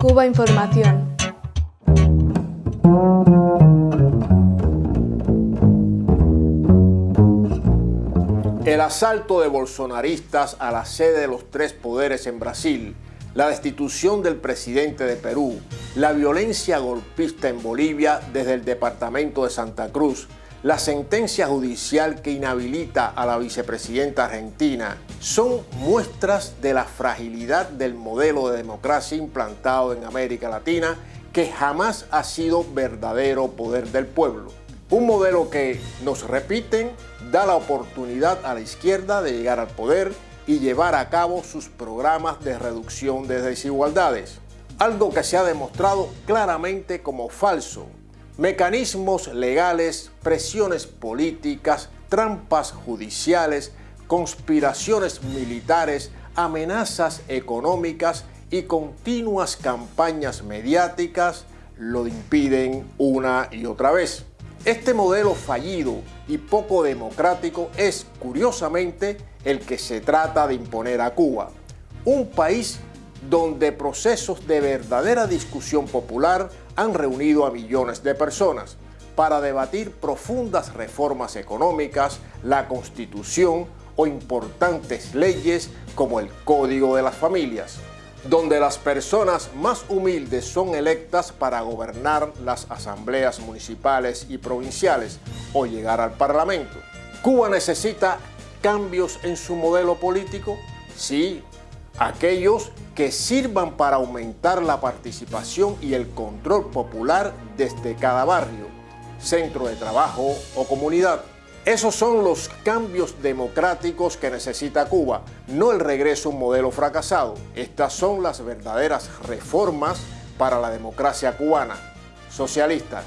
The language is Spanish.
Cuba Información. El asalto de bolsonaristas a la sede de los tres poderes en Brasil, la destitución del presidente de Perú, la violencia golpista en Bolivia desde el departamento de Santa Cruz, la sentencia judicial que inhabilita a la vicepresidenta argentina son muestras de la fragilidad del modelo de democracia implantado en América Latina que jamás ha sido verdadero poder del pueblo. Un modelo que, nos repiten, da la oportunidad a la izquierda de llegar al poder y llevar a cabo sus programas de reducción de desigualdades. Algo que se ha demostrado claramente como falso. Mecanismos legales, presiones políticas, trampas judiciales, conspiraciones militares, amenazas económicas y continuas campañas mediáticas lo impiden una y otra vez. Este modelo fallido y poco democrático es, curiosamente, el que se trata de imponer a Cuba, un país donde procesos de verdadera discusión popular han reunido a millones de personas para debatir profundas reformas económicas, la Constitución o importantes leyes como el Código de las Familias donde las personas más humildes son electas para gobernar las asambleas municipales y provinciales o llegar al Parlamento. ¿Cuba necesita cambios en su modelo político? Sí, aquellos que sirvan para aumentar la participación y el control popular desde cada barrio, centro de trabajo o comunidad. Esos son los cambios democráticos que necesita Cuba, no el regreso a un modelo fracasado. Estas son las verdaderas reformas para la democracia cubana, socialista.